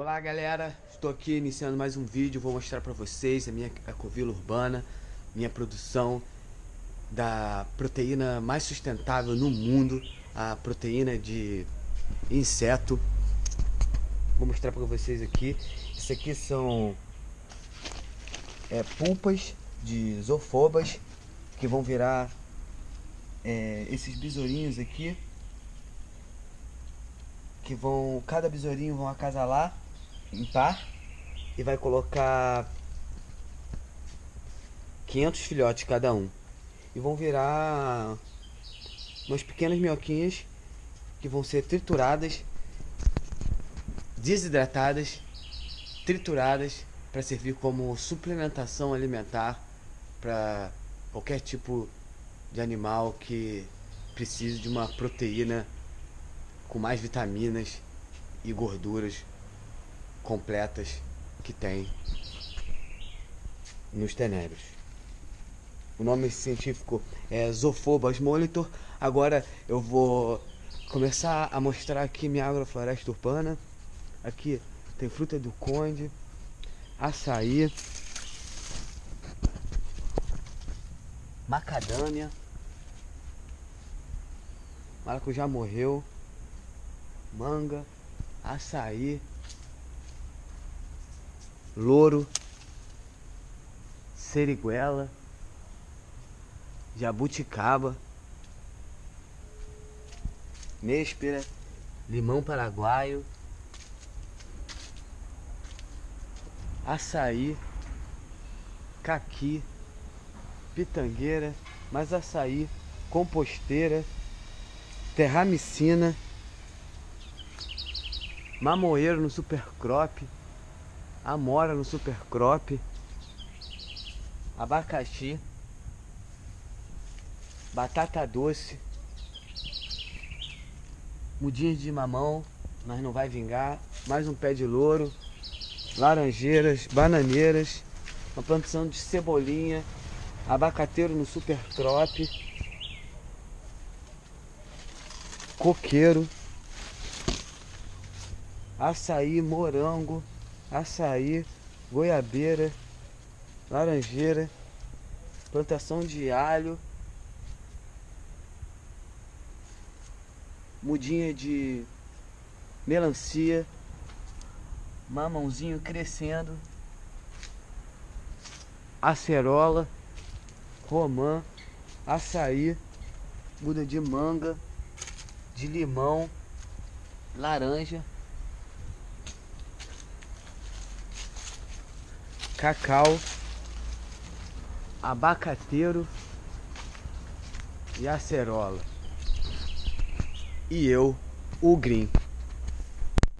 Olá galera, estou aqui iniciando mais um vídeo, vou mostrar para vocês a minha ecovila urbana, minha produção da proteína mais sustentável no mundo, a proteína de inseto. Vou mostrar para vocês aqui, isso aqui são é, pulpas de zoofobas que vão virar é, esses besourinhos aqui que vão cada besourinho vão acasalar par e vai colocar 500 filhotes cada um. E vão virar umas pequenas minhoquinhas que vão ser trituradas desidratadas trituradas para servir como suplementação alimentar para qualquer tipo de animal que precise de uma proteína com mais vitaminas e gorduras completas que tem nos tenébrios. O nome científico é Zophobas molitor. Agora eu vou começar a mostrar aqui minha agrofloresta urbana. Aqui tem fruta do conde, açaí, macadâmia, maracujá morreu, manga, açaí, louro, seriguela, jabuticaba, néspera, limão paraguaio, açaí, caqui, pitangueira, mais açaí, composteira, terramicina, mamoeiro no super crop, amora no super crop, abacaxi, batata doce, mudinhas de mamão, mas não vai vingar, mais um pé de louro, laranjeiras, bananeiras, uma plantação de cebolinha, abacateiro no super crop, coqueiro, açaí, morango, açaí, goiabeira, laranjeira, plantação de alho, mudinha de melancia, mamãozinho crescendo, acerola, romã, açaí, muda de manga, de limão, laranja, cacau, abacateiro e acerola. E eu, o Green.